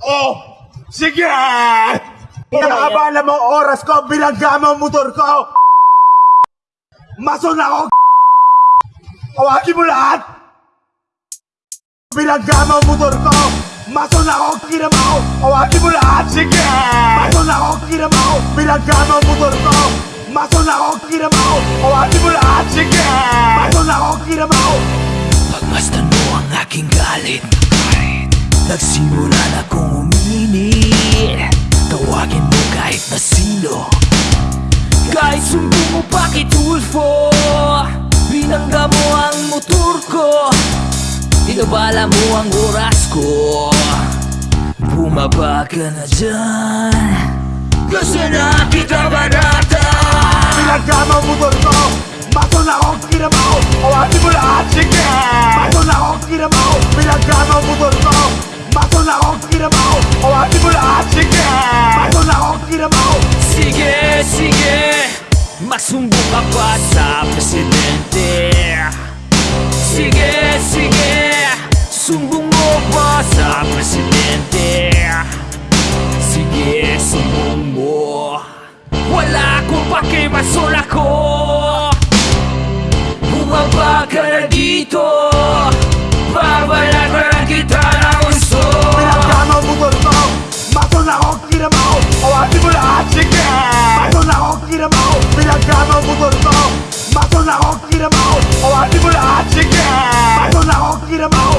Oh! Sige! Inaabala mo oras ko, bilangga mo ang motor ko! Mason ako! Awagin mo lahat! Bilangga mo ang motor ko! Mason ako, kinamaw! Awagin mo lahat! Sige! Mason ako, kinamaw! Bilangga mo ang motor ko! Mason ako, kinamaw! Awagin mo lahat! Sige! Mason ako, kinamaw! Pagmasdan mo ang aking galit Nagsimula na kong uminit Tawagin mo kahit na sino Kahit sumbong mo bakit Ulfo Binangga mo ang motor ko Inabala mo ang oras ko Bumaba ka na dyan Gusto na kita banata Bilangga mo ang motor ko! Mason ako, kinamaw! Awagin mo lahat! Sige! Mason ako, kinamaw! Bilangga mo ang motor ko! Mason ako, kinamaw! Awagin mo lahat! Sige! Mason ako, kinamaw! Sige, sige Magsumbong ka pa sa presidente Sige, sige Sumbong mo pa sa presidente Sige, sumbong mo Wala akong pakimasol kinamaw! Bilangga mo ang motor ko! Mason ako, kinamaw! Awagin mo lahat! Sige! Mason ako, kinamaw!